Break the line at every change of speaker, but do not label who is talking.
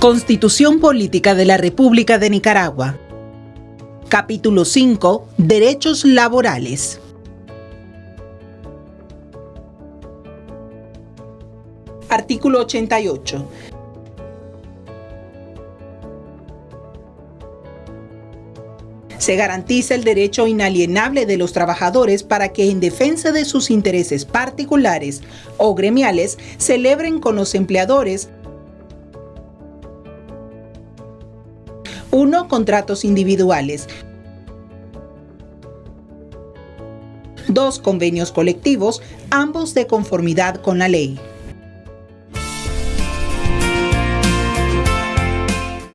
Constitución Política de la República de Nicaragua. Capítulo 5. Derechos laborales. Artículo 88. Se garantiza el derecho inalienable de los trabajadores para que en defensa de sus intereses particulares o gremiales celebren con los empleadores 1. Contratos individuales. 2. Convenios colectivos, ambos de conformidad con la ley.